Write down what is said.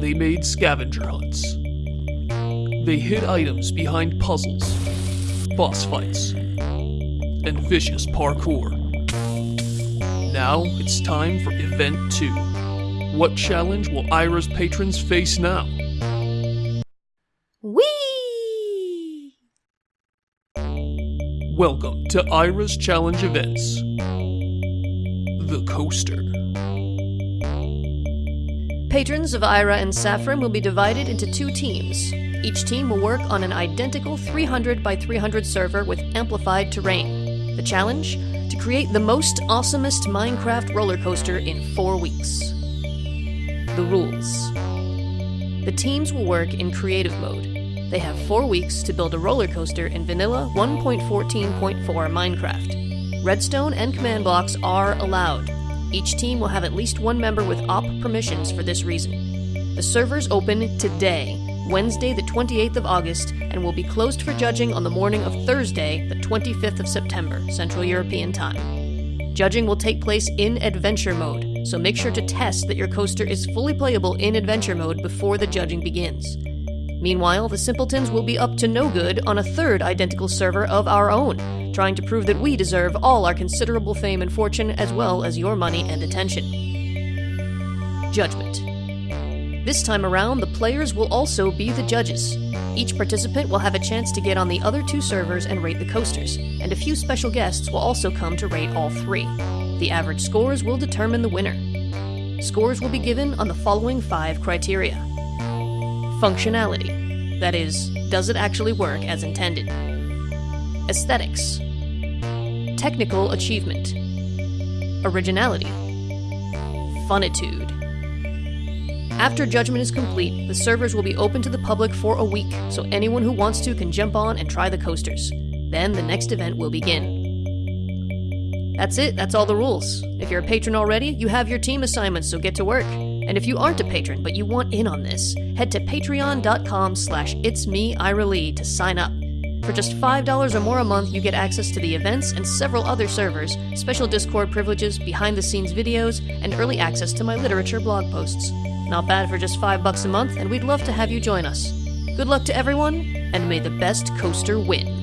they made scavenger hunts. They hid items behind puzzles, boss fights, and vicious parkour. Now it's time for Event 2. What challenge will Ira's patrons face now? Whee! Welcome to Ira's Challenge Events. The Coaster. Patrons of Ira and Saffron will be divided into two teams. Each team will work on an identical 300 by 300 server with amplified terrain. The challenge? To create the most awesomest Minecraft roller coaster in four weeks. The rules The teams will work in creative mode. They have four weeks to build a roller coaster in vanilla 1.14.4 Minecraft. Redstone and command blocks are allowed. Each team will have at least one member with op permissions for this reason. The servers open today, Wednesday, the 28th of August, and will be closed for judging on the morning of Thursday, the 25th of September, Central European Time. Judging will take place in adventure mode, so make sure to test that your coaster is fully playable in adventure mode before the judging begins. Meanwhile, the simpletons will be up to no good on a third identical server of our own, trying to prove that we deserve all our considerable fame and fortune as well as your money and attention. Judgment. This time around, the players will also be the judges. Each participant will have a chance to get on the other two servers and rate the coasters, and a few special guests will also come to rate all three. The average scores will determine the winner. Scores will be given on the following five criteria Functionality. That is, does it actually work as intended? Aesthetics. Technical achievement. Originality. Funitude. After judgment is complete, the servers will be open to the public for a week, so anyone who wants to can jump on and try the coasters. Then the next event will begin. That's it, that's all the rules. If you're a patron already, you have your team assignments, so get to work. And if you aren't a patron but you want in on this, head to patreon.com slash it's me, Ira Lee, to sign up. For just $5 or more a month, you get access to the events and several other servers, special Discord privileges, behind the scenes videos, and early access to my literature blog posts. Not bad for just 5 bucks a month, and we'd love to have you join us. Good luck to everyone, and may the best coaster win.